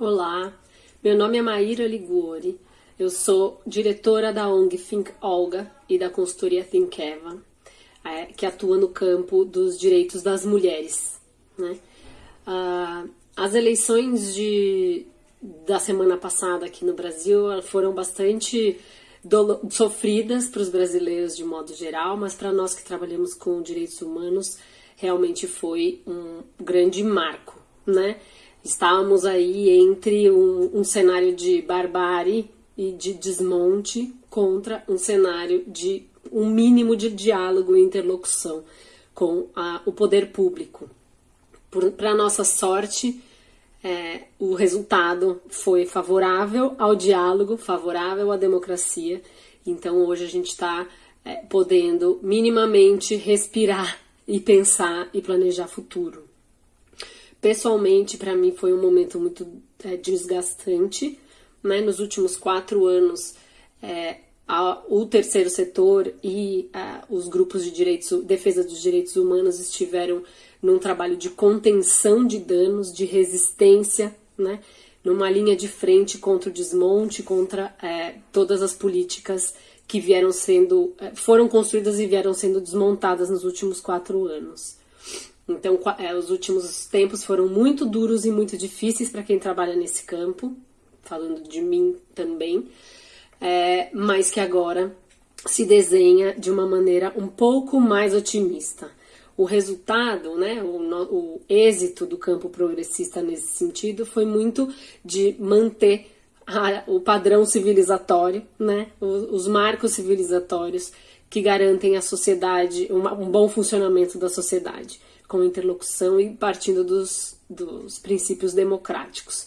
Olá, meu nome é Maíra Liguori, eu sou diretora da ONG Think Olga e da consultoria Think Eva, é, que atua no campo dos direitos das mulheres. Né? Ah, as eleições de, da semana passada aqui no Brasil foram bastante sofridas para os brasileiros de modo geral, mas para nós que trabalhamos com direitos humanos, realmente foi um grande marco, né? Estávamos aí entre um, um cenário de barbárie e de desmonte contra um cenário de um mínimo de diálogo e interlocução com a, o poder público. Para nossa sorte, é, o resultado foi favorável ao diálogo, favorável à democracia. Então hoje a gente está é, podendo minimamente respirar e pensar e planejar futuro. Pessoalmente, para mim foi um momento muito é, desgastante. Né? Nos últimos quatro anos, é, a, o terceiro setor e a, os grupos de direitos, defesa dos direitos humanos estiveram num trabalho de contenção de danos, de resistência, né? numa linha de frente contra o desmonte, contra é, todas as políticas que vieram sendo, é, foram construídas e vieram sendo desmontadas nos últimos quatro anos. Então, é, os últimos tempos foram muito duros e muito difíceis para quem trabalha nesse campo, falando de mim também, é, mas que agora se desenha de uma maneira um pouco mais otimista. O resultado, né, o, o êxito do campo progressista nesse sentido foi muito de manter a, o padrão civilizatório, né, os, os marcos civilizatórios que garantem a sociedade, uma, um bom funcionamento da sociedade com interlocução e partindo dos, dos princípios democráticos.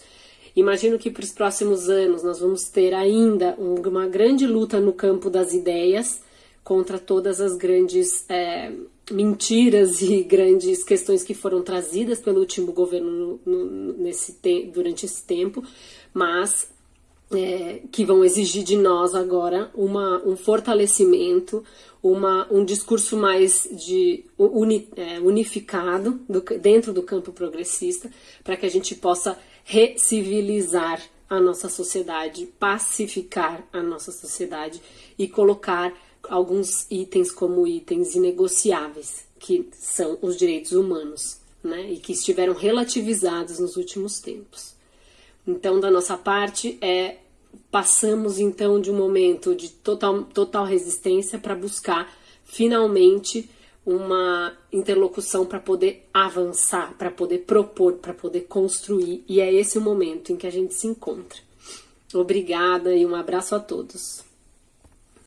Imagino que para os próximos anos nós vamos ter ainda uma grande luta no campo das ideias contra todas as grandes é, mentiras e grandes questões que foram trazidas pelo último governo no, no, nesse durante esse tempo, mas é, que vão exigir de nós agora uma, um fortalecimento, uma, um discurso mais de uni, é, unificado do, dentro do campo progressista, para que a gente possa recivilizar a nossa sociedade, pacificar a nossa sociedade e colocar alguns itens como itens inegociáveis, que são os direitos humanos, né, e que estiveram relativizados nos últimos tempos. Então, da nossa parte, é passamos então de um momento de total, total resistência para buscar finalmente uma interlocução para poder avançar, para poder propor, para poder construir, e é esse o momento em que a gente se encontra. Obrigada e um abraço a todos.